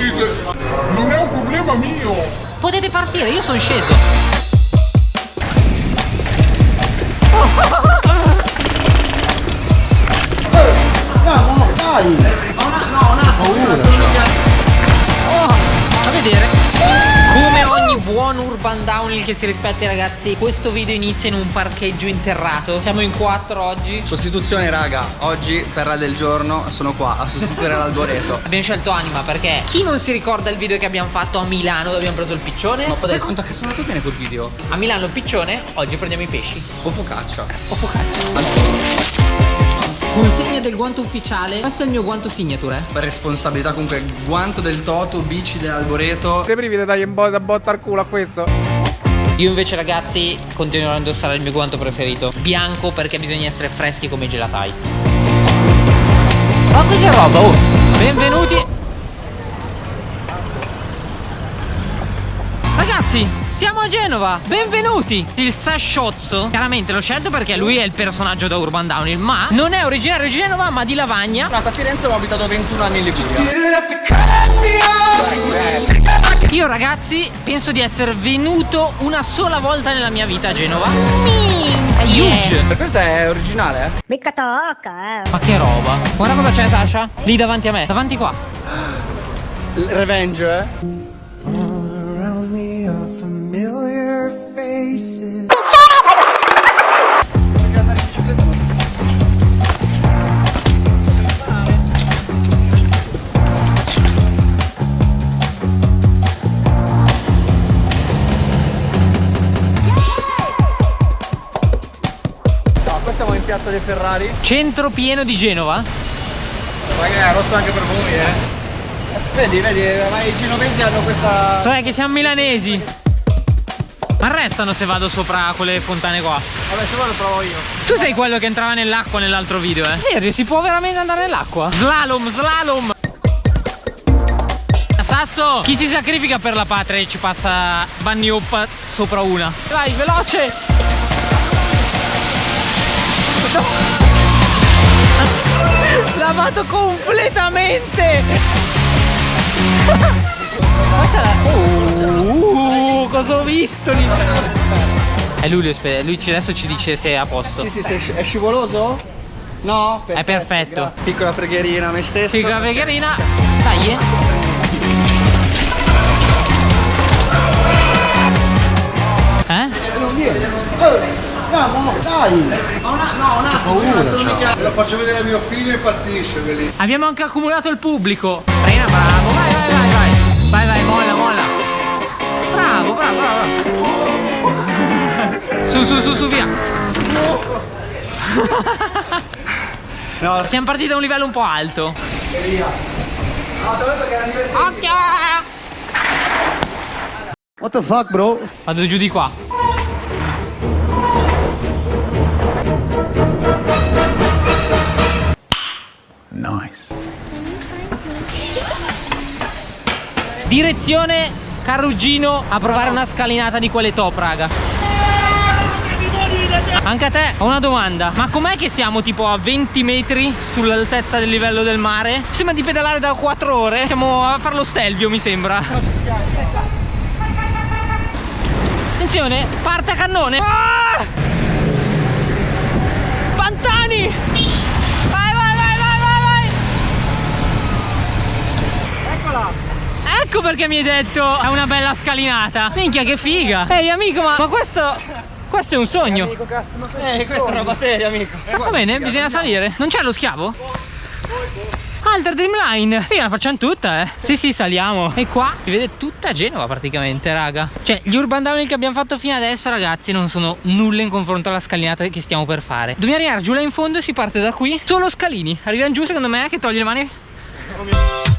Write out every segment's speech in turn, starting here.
uscite. Non è un problema mio. Potete partire, io sono sceso. No, dai! Urban downhill che si rispetti ragazzi Questo video inizia in un parcheggio interrato. Siamo in quattro oggi. Sostituzione raga, oggi per la del giorno sono qua a sostituire l'alboreto. Abbiamo scelto Anima perché chi non si ricorda il video che abbiamo fatto a Milano dove abbiamo preso il piccione? Ma poi conto che sono andato bene quel video. A Milano il piccione, oggi prendiamo i pesci. O focaccia. O focaccia Consegna del guanto ufficiale. Questo è il mio guanto signature. Eh? Responsabilità comunque Guanto del Toto, bici dell'alboreto Te brividi dai un po' da botta al culo a questo. Io invece ragazzi continuerò a indossare il mio guanto preferito. Bianco perché bisogna essere freschi come i gelatai. Ma che roba? Oh Benvenuti siamo a Genova. Benvenuti. Il Sasciozzo Chiaramente l'ho scelto perché lui è il personaggio da Urban Downhill Ma non è originario di Genova ma di Lavagna. Nato a Firenze ma ho abitato 21 anni in Liguria. Io ragazzi penso di essere venuto una sola volta nella mia vita a Genova. È huge. Per questo è originale eh? Mica tocca, eh. Ma che roba. Guarda cosa c'è Sasha. Lì davanti a me. Davanti qua. Revenge eh dei Ferrari. Centro pieno di Genova. Raga è rotto anche per voi eh. Vedi, vedi, ma i genovesi hanno questa... So è che siamo milanesi. Arrestano se vado sopra quelle fontane qua. Vabbè, se vuoi lo provo io. Tu sei quello che entrava nell'acqua nell'altro video eh? Serio si può veramente andare nell'acqua? Slalom, slalom. Sasso, chi si sacrifica per la patria e ci passa Bunny Hop sopra una? Vai, veloce No. Lavato completamente la... Uh, cosa ho visto lì? È lui, spe- lui ci- adesso ci dice se è a posto Sì, sì, sì, è scivoloso? No? È perfetto. grazie. Piccola preghierina a me stesso Sì, con la pregherina. Dai, eh. Eh? Non viene. Andiamo, dai. Ma una, no, un attimo, sono mica... Se lo faccio vedere a mio figlio impazzisce, quelli. Abbiamo anche accumulato il pubblico. Frena, bravo. Vai, vai, vai, vai. Vai, vai, molla, molla. Bravo, bravo, bravo. Su, su, su, su, via. No, Siamo partiti da un livello un po' alto. Occhio! What the fuck, bro? Vado giù di qua. Nice. Direzione Carruggino a provare una scalinata di quelle top, raga. Anche a te ho una domanda Ma com'è che siamo tipo a 20 metri sull'altezza del livello del mare? Sembra di pedalare da 4 ore Siamo a fare lo stelvio mi sembra Attenzione, parte a cannone Ah! Pantani Vai vai vai vai vai vai Ecco perché mi hai detto è una bella scalinata. Minchia che figa. Ehi amico ma, ma questo Questo è un sogno. Eh, questa è roba seria, amico. Va bene bisogna salire. Non c'è lo schiavo? Alter Dreamline Figa la facciamo tutta eh. Sì sì saliamo. E qua. Si vede tutta Genova praticamente raga. Cioè gli urban downhill che abbiamo fatto fino adesso ragazzi Non sono nulla in confronto alla scalinata che stiamo per fare. Dobbiamo arrivare giù là in fondo e si parte da qui. Solo scalini. Arriviamo giù secondo me che togli le mani. Aie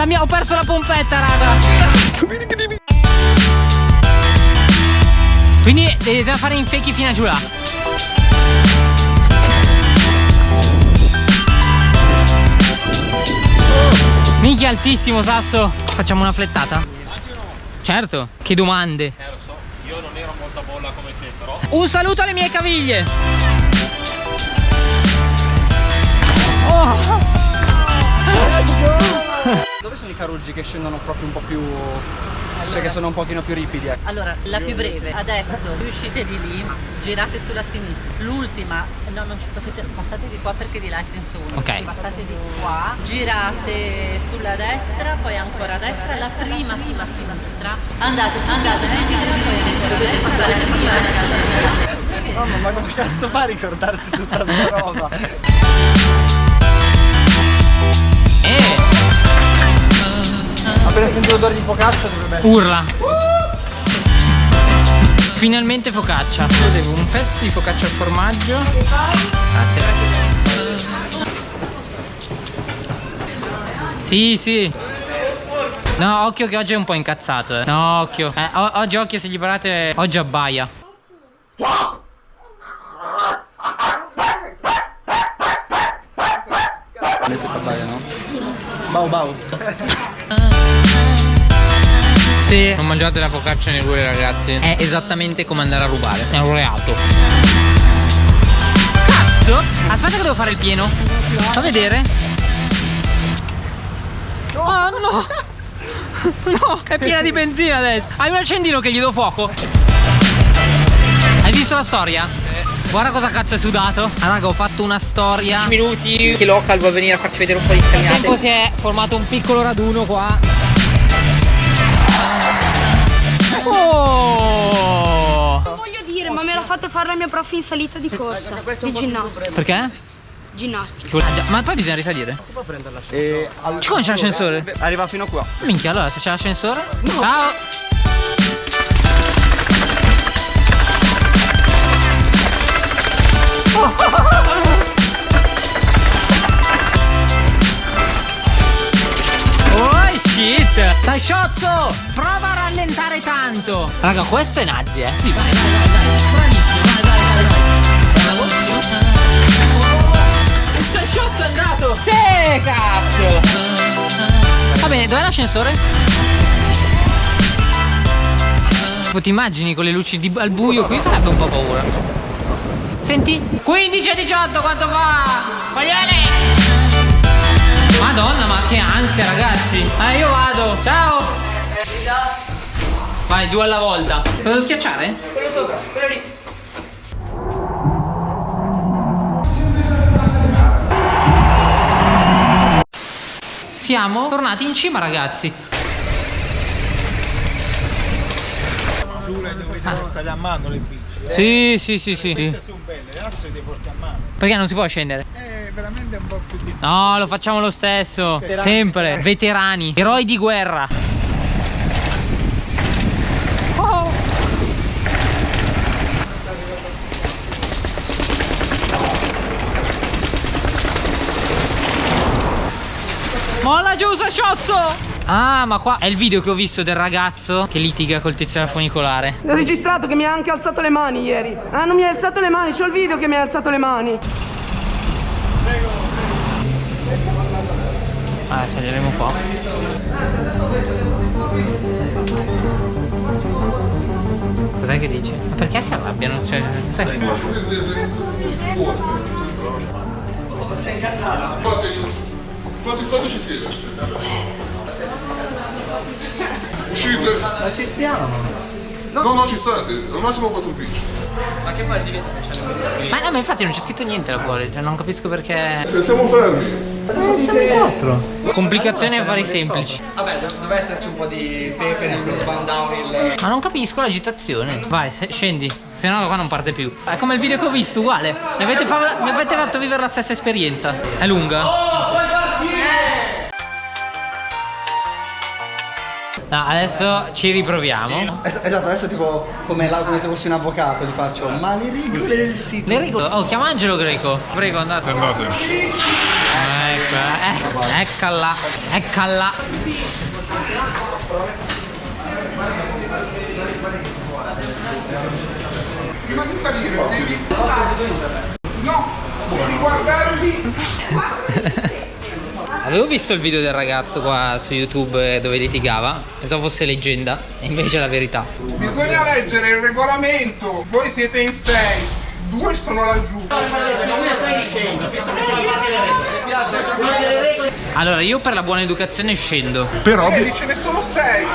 La mia ho perso la pompetta raga. Quindi dobbiamo fare infechi fino a giù là. Minchia altissimo Sasso. Facciamo una flettata? Certo Che domande. Eh lo so, io non ero molto a bolla come te, però. Un saluto alle mie caviglie. Oh Dove sono i caruggi che scendono proprio un po' più... Cioè che sono un pochino più ripidi? ecco? Allora, la più breve, adesso uscite di lì, girate sulla sinistra. L'ultima, no, non ci potete, passate di qua perché di là è senso unico. Ok. Passate di qua, girate sulla destra, poi ancora a destra, la prima sulla sinistra. Andate, andate, dovete passare prima. Mamma, ma come cazzo fa a ricordarsi tutta sta roba? Appena sentito l'odore di focaccia dovrebbe essere... Urla. Finalmente focaccia. Io devo un pezzo di focaccia al formaggio. Grazie Sì sì. No occhio che oggi è un po' incazzato eh. No occhio. Eh, Oggi occhio se gli parlate Oggi abbaia Abbaia, no? Bau bau. Se non mangiate la focaccia nei ragazzi. È esattamente come andare a rubare. È un reato. Cazzo! Aspetta che devo fare il pieno. Fa vedere. Oh no. No È piena di benzina adesso. Hai un accendino che gli do fuoco. Hai visto la storia? Guarda cosa cazzo è sudato Ah raga ho fatto una storia 10 minuti Che local vuole venire a farci vedere un po' di scalinate Nel tempo si è formato un piccolo raduno qua Oh! Voglio dire, ma me l'ha fatto fare la mia prof in salita di corsa, di ginnastica. Perché? Ginnastica. Ma poi bisogna risalire. E al- Come c'è l'ascensore? Arriva fino a qua. Minchia, allora se c'è l'ascensore. Ciao! Oh shit! Sai sciozzo! Prova a rallentare tanto! Raga, questo è Nazi, eh! Sì, vai, vai, vai, vai! Bravissimo, vai, vai, vai, vai! Il Sai sciozzo è andato! Sì, cazzo! Va bene, dov'è l'ascensore? Ti immagini con le luci di- al buio qui? Farebbe un po' paura. Senti? 15 e 18 quanto fa? Coglione! Madonna, ma che ansia, ragazzi! Eh, io vado! Ciao! Vai, due alla volta. Lo devo schiacciare? Quello sopra, quello lì. Siamo tornati in cima, ragazzi. Giura dove devono tagliare a mano Eh? Sì, sì, sì, sì. sì. Queste sono belle, le altre le porti a mano. Perché non si può scendere? È veramente un po' più difficile. No, lo facciamo lo stesso. Sempre. Veterani. Eroi di guerra. Oh. Molla giù, sciozzo! Ah, ma qua è il video che ho visto del ragazzo che litiga col tizio al funicolare. L'ho registrato che mi ha anche alzato le mani ieri. Ah, non mi ha alzato le mani, c'ho il video che mi ha alzato le mani. Ah, saliremo qua. Cos'è che dice? Ma perché si arrabbiano? Cioè, cos'è che... Quanti quanto ci siete? Uscite? Ma ci stiamo. No, no, ci state. Al massimo quattro bici. Ma che poi diventa disco? Ma no, ma infatti non c'è scritto niente là fuori, cioè non capisco perché... Se siamo fermi. Complicazioni e affari semplici. Vabbè, do- deve esserci un po' di pepe nel urban downhill. Ma non capisco l'agitazione. Vai, se- scendi, se no qua non parte più. È come il video che ho visto, uguale. Mi avete, fa- mi avete fatto vivere la stessa esperienza. È lunga? No, adesso ci riproviamo. Es- esatto, adesso tipo come, la- come se fossi un avvocato ti faccio ma le regole del sito. Le regole. Oh, chiama Angelo Greco. Prego, andate. Andate. Ecco, eh, eccola, eccola. Prima di salire devi... No! Devi guardarli. Avevo visto il video del ragazzo qua su YouTube eh, dove litigava, pensavo fosse leggenda, e invece è la verità. Bisogna leggere il regolamento. Voi siete in sei. Due sono laggiù. Allora, io per la buona educazione scendo. Però. Vedi, ce ne sono sei.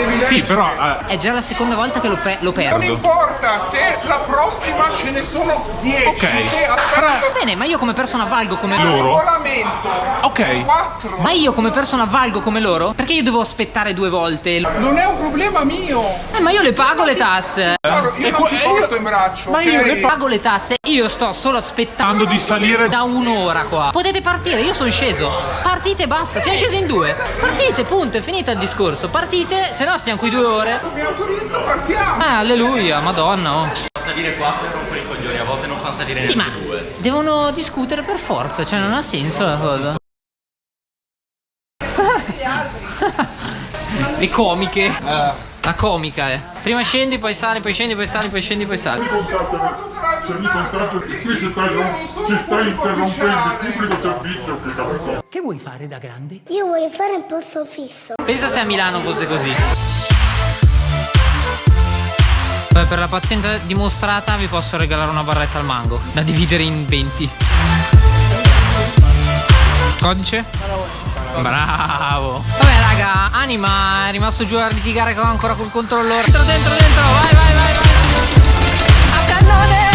Devi leggere. Sì, però. eh, È già la seconda volta che lo, pe- lo Non perdo. importa, se la prossima ce ne sono dieci. Ok. Te aspetta. Bene, ma io come persona valgo come Loro? regolamento. Ok. Quattro. Ma io come persona valgo come loro? Perché io devo aspettare due volte? Non è un problema mio. Eh, ma io le pago le tasse. Guarda, io E non ti io- porto in braccio. Ma ok? io le Pago le tasse, io sto solo aspettando di salire. da un'ora qua. Potete partire, io sono sceso. Partite basta, siamo scesi in due. Partite, punto, è finito il discorso. Partite, se no stiamo qui due ore. Mi autorizzo, partiamo. Eh, alleluia, madonna. Oh. Salire 4 e rompere i coglioni, a volte non fanno salire Sì, ma neanche due. devono discutere per forza, cioè non ha senso la cosa. Le comiche. La comica, eh. Prima scendi, poi sali, poi scendi, poi sali, poi scendi, poi sali. Se mi contratto qui ci stai, ci stai interrompendo il pubblico servizio che capito. Che vuoi fare da grande? Io voglio fare un posto fisso. Pensa se a Milano fosse così. Beh, per la pazienza dimostrata vi posso regalare una barretta al mango da dividere in 20. Codice? Bravo. Vabbè raga, Anima è rimasto giù a litigare ancora col controllore. Dentro, dentro, dentro, vai, vai, vai, vai. A cannone!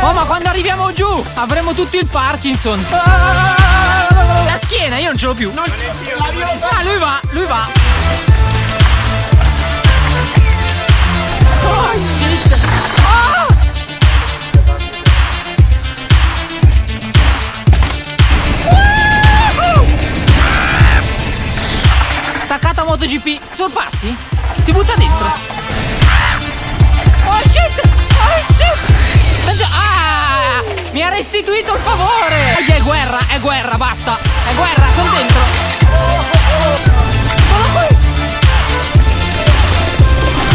Oh, ma quando arriviamo giù avremo tutto il Parkinson. La schiena, io non ce l'ho più. Ah, lui va, lui va. Oh, shit. Staccata MotoGP, sorpassi? Si butta dentro. Oh shit! Oh shit! Ah! Mi ha restituito il favore! Oggi è guerra, è guerra, basta! È guerra, sono dentro! Sono qui!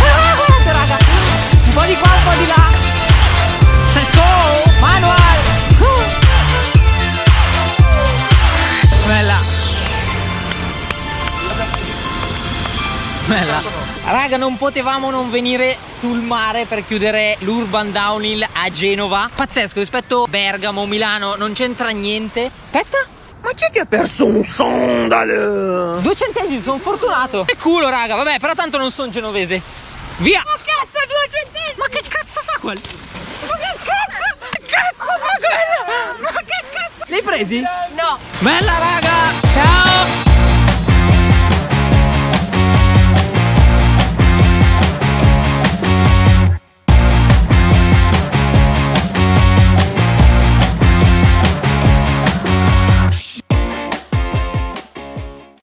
Ah, guardate raga! Un po' di qua, un po' di là! Bella. Raga, non potevamo non venire sul mare per chiudere l'Urban Downhill a Genova. Pazzesco, rispetto a Bergamo, Milano, non c'entra niente. Aspetta. Ma chi è che ha perso un sandalo? Due centesimi, sono fortunato. Che culo, raga. Vabbè, però tanto non sono genovese. Via. Ma cazzo, due centesimi. Ma che cazzo fa quel? Ma che cazzo? Che cazzo fa quello? Ma che cazzo? Li hai presi? No. Bella, raga.